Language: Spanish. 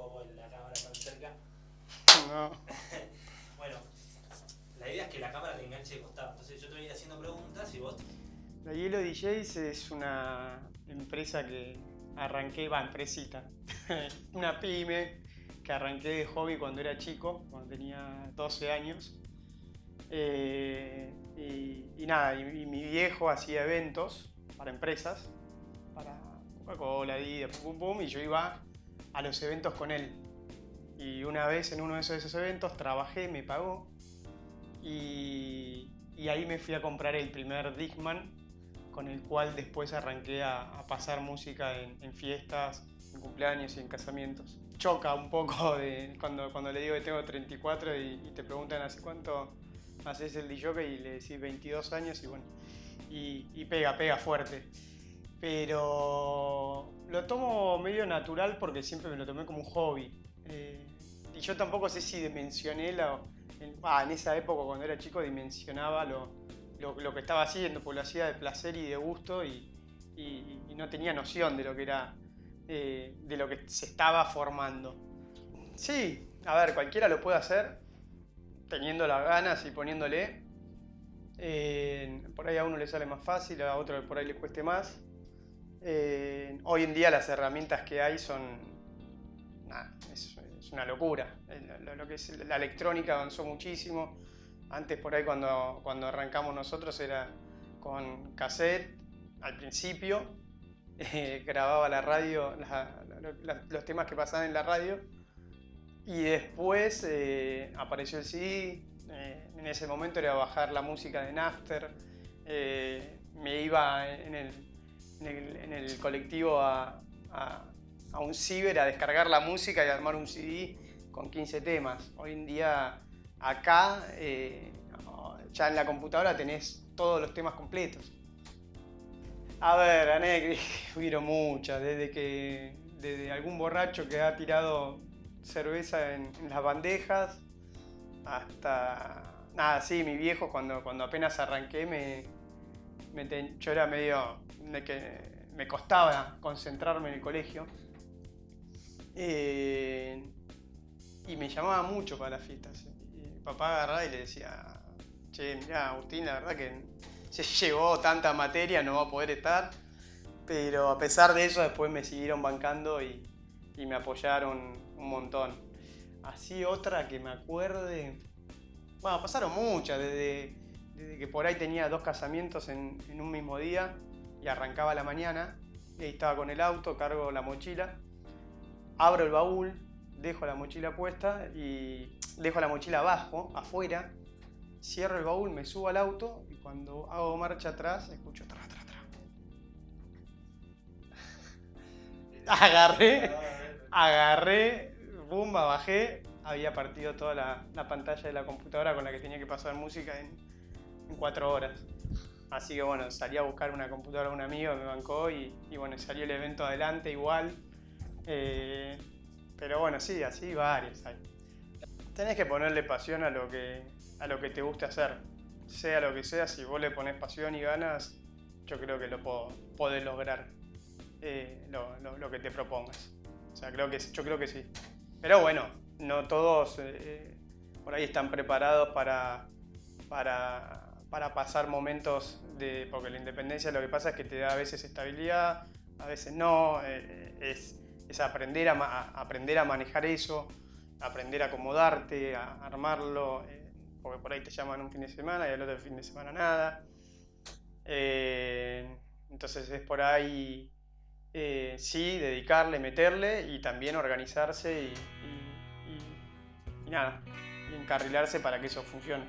poco la cámara tan cerca. No. bueno, la idea es que la cámara te enganche de costado. Entonces yo te voy a ir haciendo preguntas y vos. La Hielo DJs es una empresa que arranqué, va, empresita. una pyme que arranqué de hobby cuando era chico, cuando tenía 12 años. Eh, y, nada, y, mi viejo hacía eventos para empresas, para Coca-Cola, Adidas, pum, pum, pum, y yo iba a los eventos con él. Y una vez en uno de esos, eventos trabajé, me pagó, y, ahí me fui a comprar el primer Dickman, con el cual después arranqué a, pasar música en, fiestas, en cumpleaños y en casamientos. Choca un poco de cuando, cuando le digo que tengo 34 y, y te preguntan hace cuánto haces el DJ y le decís 22 años y bueno, y, pega, pega fuerte. Pero lo tomo medio natural porque siempre me lo tomé como un hobby. Eh, y yo tampoco sé si dimensioné la, en, en, esa época cuando era chico dimensionaba lo, lo, que estaba haciendo, porque lo hacía de placer y de gusto y, no tenía noción de lo que era, eh, de lo que se estaba formando. Sí, a ver, cualquiera lo puede hacer, teniendo las ganas y poniéndole. Eh, por ahí a uno le sale más fácil, a otro por ahí le cueste más. Eh, hoy en día las herramientas que hay son... es, una locura. Lo, que es la electrónica avanzó muchísimo. Antes por ahí cuando, cuando arrancamos nosotros era con cassette al principio. Eh, grababa la radio, los temas que pasaban en la radio y después eh, apareció el CD, en ese momento era bajar la música de Napster, me iba en el, colectivo a, un ciber a descargar la música y armar un CD con 15 temas. Hoy en día acá, ya en la computadora tenés todos los temas completos. A ver, hubieron muchas, desde que desde algún borracho que ha tirado cerveza en, las bandejas, hasta... Nada, sí, mi viejo cuando, cuando apenas arranqué me, yo era medio de que me costaba concentrarme en el colegio. Eh, y me llamaba mucho para las fiestas. Papá agarraba y le decía, che, mira Agustín, la verdad que se llevó tanta materia, no va a poder estar. Pero a pesar de eso, después me siguieron bancando y, y me apoyaron un montón. Así otra que me acuerde... Bueno, pasaron muchas, desde, que por ahí tenía dos casamientos en, un mismo día y arrancaba la mañana y ahí estaba con el auto, cargo la mochila, abro el baúl, dejo la mochila puesta y dejo la mochila abajo, afuera, cierro el baúl, me subo al auto y cuando hago marcha atrás escucho tra. Agarré, agarré, bumba, bajé, había partido toda la, pantalla de la computadora con la que tenía que pasar música cuatro horas. Así que bueno, salí a buscar una computadora a un amigo, me bancó y, bueno, salió el evento adelante igual. Eh, pero bueno, sí, así varias hay. Tenés que ponerle pasión a lo que, a lo que te guste hacer. Sea lo que sea, si vos le pones pasión y ganas, yo creo que lo podés lograr eh, lo que te propongas. O sea, creo que, yo creo que sí. Pero bueno, no todos eh, por ahí están preparados para, para, pasar momentos de... Porque la independencia lo que pasa es que te da a veces estabilidad, a veces no. Eh, es, aprender, a, aprender a manejar eso, aprender a acomodarte, a armarlo. Eh, porque por ahí te llaman un fin de semana y al otro fin de semana nada. entonces es por ahí eh, sí, dedicarle, meterle y también organizarse y, y nada, y encarrilarse para que eso funcione.